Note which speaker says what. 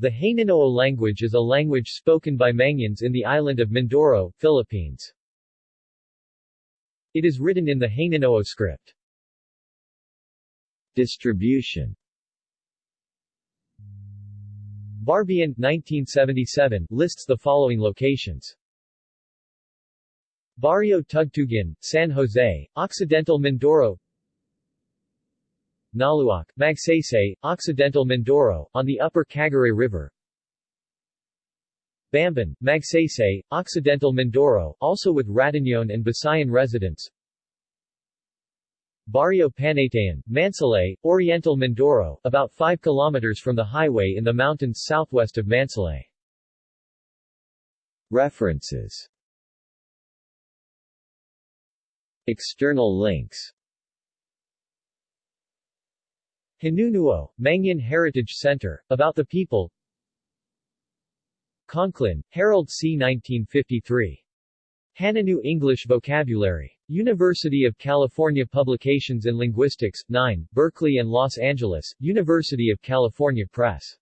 Speaker 1: The Hanunoo language is a language spoken by Mangyans in the island of Mindoro, Philippines. It is written in the Hanunoo script.
Speaker 2: Distribution
Speaker 1: Barbian, 1977, lists the following locations. Barrio Tugtugan, San Jose, Occidental Mindoro Naluoc, Magsaysay, Occidental Mindoro, on the upper Caguray River. Bamban, Magsaysay, Occidental Mindoro, also with Ratagnon and Visayan residents. Barrio Panaytayan, Mansalay, Oriental Mindoro, about 5 kilometers from the highway in the mountains southwest of Mansalay.
Speaker 2: References. External links
Speaker 1: Hanunuo, Mangyan Heritage Center, About the People Conklin, Harold C. 1953. Hanunoo English Vocabulary. University of California Publications in Linguistics, 9, Berkeley and Los Angeles, University of California Press.